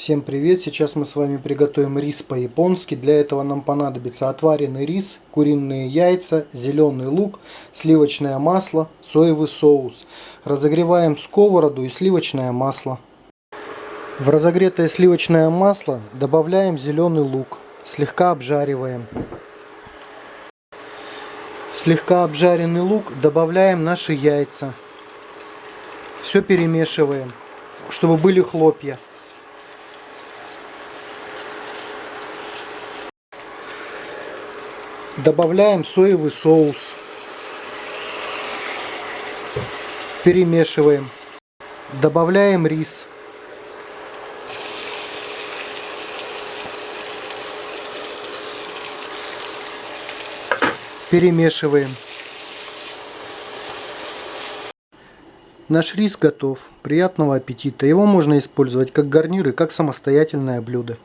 Всем привет! Сейчас мы с вами приготовим рис по-японски. Для этого нам понадобится отваренный рис, куриные яйца, зеленый лук, сливочное масло, соевый соус. Разогреваем сковороду и сливочное масло. В разогретое сливочное масло добавляем зеленый лук. Слегка обжариваем. В слегка обжаренный лук добавляем наши яйца. Все перемешиваем, чтобы были хлопья. Добавляем соевый соус. Перемешиваем. Добавляем рис. Перемешиваем. Наш рис готов. Приятного аппетита. Его можно использовать как гарнир и как самостоятельное блюдо.